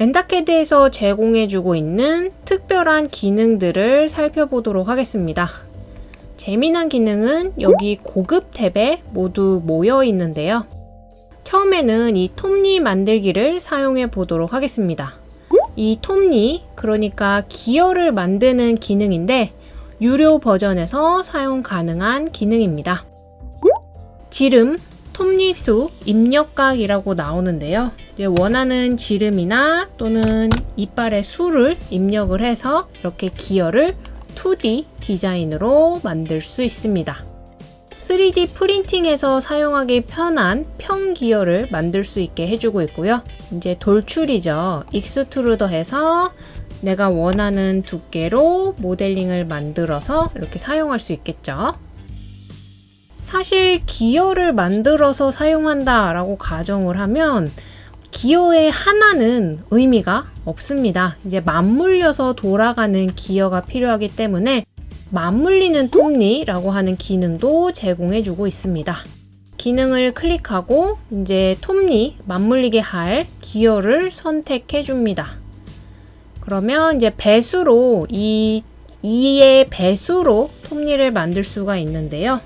엔다캐드에서 제공해주고 있는 특별한 기능들을 살펴보도록 하겠습니다. 재미난 기능은 여기 고급 탭에 모두 모여 있는데요. 처음에는 이 톱니 만들기를 사용해 보도록 하겠습니다. 이 톱니, 그러니까 기어를 만드는 기능인데 유료 버전에서 사용 가능한 기능입니다. 지름, 톱니수, 입력각이라고 나오는데요. 원하는 지름이나 또는 이빨의 수를 입력을 해서 이렇게 기어를 2D 디자인으로 만들 수 있습니다. 3D 프린팅에서 사용하기 편한 평 기어를 만들 수 있게 해주고 있고요. 이제 돌출이죠. 익스트루더해서 내가 원하는 두께로 모델링을 만들어서 이렇게 사용할 수 있겠죠. 사실 기어를 만들어서 사용한다 라고 가정을 하면 기어의 하나는 의미가 없습니다. 이제 맞물려서 돌아가는 기어가 필요하기 때문에 맞물리는 톱니라고 하는 기능도 제공해주고 있습니다. 기능을 클릭하고 이제 톱니 맞물리게 할 기어를 선택해 줍니다. 그러면 이제 배수로 이 2의 배수로 톱니를 만들 수가 있는데요.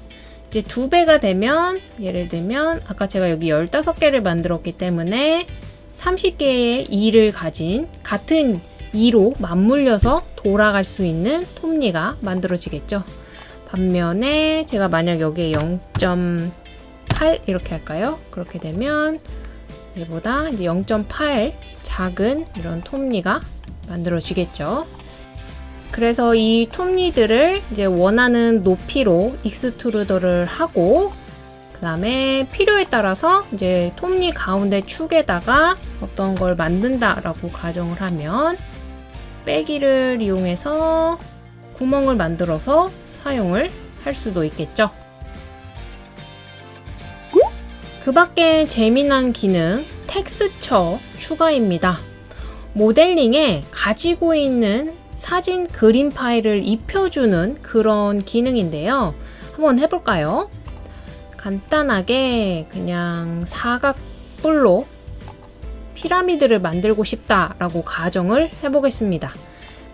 이제 두 배가 되면 예를 들면 아까 제가 여기 15개를 만들었기 때문에 30개의 2를 가진 같은 2로 맞물려서 돌아갈 수 있는 톱니가 만들어지겠죠. 반면에 제가 만약 여기에 0.8 이렇게 할까요? 그렇게 되면 얘보다 이제 0.8 작은 이런 톱니가 만들어지겠죠. 그래서 이 톱니들을 이제 원하는 높이로 extrude를 하고 그 다음에 필요에 따라서 이제 톱니 가운데 축에다가 어떤 걸 만든다라고 가정을 하면 빼기를 이용해서 구멍을 만들어서 사용을 할 수도 있겠죠. 그 밖에 재미난 기능 텍스처 추가입니다. 모델링에 가지고 있는 사진 그림 파일을 입혀주는 그런 기능인데요. 한번 해볼까요? 간단하게 그냥 사각뿔로 피라미드를 만들고 싶다라고 가정을 해보겠습니다.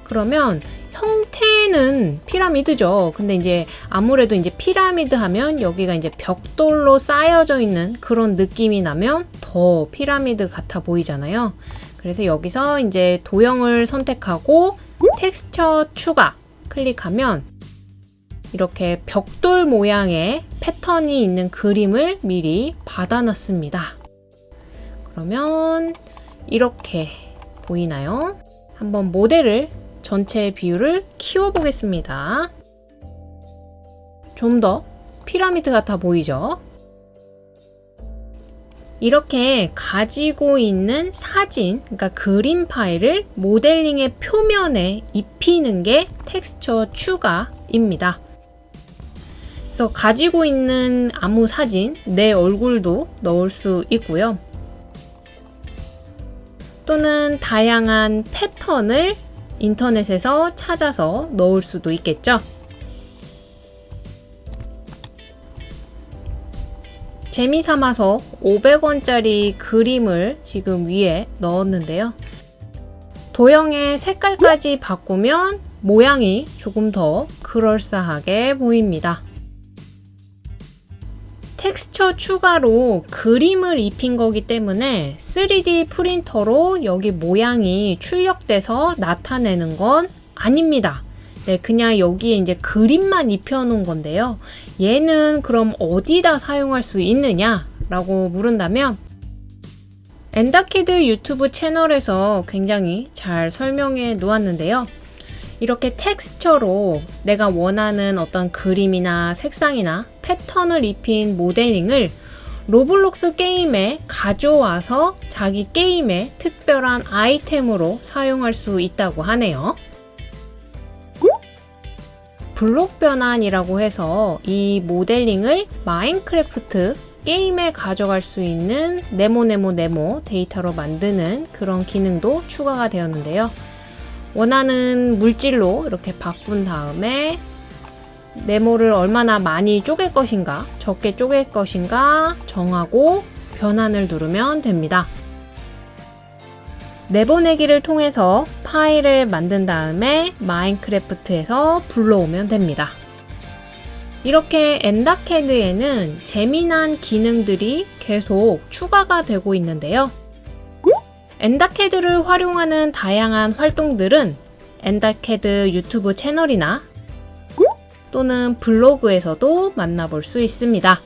그러면 형태는 피라미드죠. 근데 이제 아무래도 이제 피라미드 하면 여기가 이제 벽돌로 쌓여져 있는 그런 느낌이 나면 더 피라미드 같아 보이잖아요. 그래서 여기서 이제 도형을 선택하고 텍스처 추가 클릭하면 이렇게 벽돌 모양의 패턴이 있는 그림을 미리 받아놨습니다. 그러면 이렇게 보이나요? 한번 모델을 전체 비율을 키워보겠습니다. 좀 더 피라미드 같아 보이죠? 이렇게 가지고 있는 사진, 그러니까 그림 파일을 모델링의 표면에 입히는 게 텍스처 추가입니다. 그래서 가지고 있는 아무 사진, 내 얼굴도 넣을 수 있고요. 또는 다양한 패턴을 인터넷에서 찾아서 넣을 수도 있겠죠. 재미삼아서 500원짜리 그림을 지금 위에 넣었는데요. 도형의 색깔까지 바꾸면 모양이 조금 더 그럴싸하게 보입니다. 텍스처 추가로 그림을 입힌 거기 때문에 3D 프린터로 여기 모양이 출력돼서 나타내는 건 아닙니다. 네, 그냥 여기에 이제 그림만 입혀놓은 건데요. 얘는 그럼 어디다 사용할 수 있느냐? 라고 물은다면 엔다캐드 유튜브 채널에서 굉장히 잘 설명해 놓았는데요. 이렇게 텍스처로 내가 원하는 어떤 그림이나 색상이나 패턴을 입힌 모델링을 로블록스 게임에 가져와서 자기 게임의 특별한 아이템으로 사용할 수 있다고 하네요. 블록 변환이라고 해서 이 모델링을 마인크래프트 게임에 가져갈 수 있는 네모네모 네모 데이터로 만드는 그런 기능도 추가가 되었는데요. 원하는 물질로 이렇게 바꾼 다음에 네모를 얼마나 많이 쪼갤 것인가 적게 쪼갤 것인가 정하고 변환을 누르면 됩니다. 내보내기를 통해서 파일을 만든 다음에 마인크래프트에서 불러오면 됩니다. 이렇게 엔다캐드에는 재미난 기능들이 계속 추가가 되고 있는데요. 엔다캐드를 활용하는 다양한 활동들은 엔다캐드 유튜브 채널이나 또는 블로그에서도 만나볼 수 있습니다.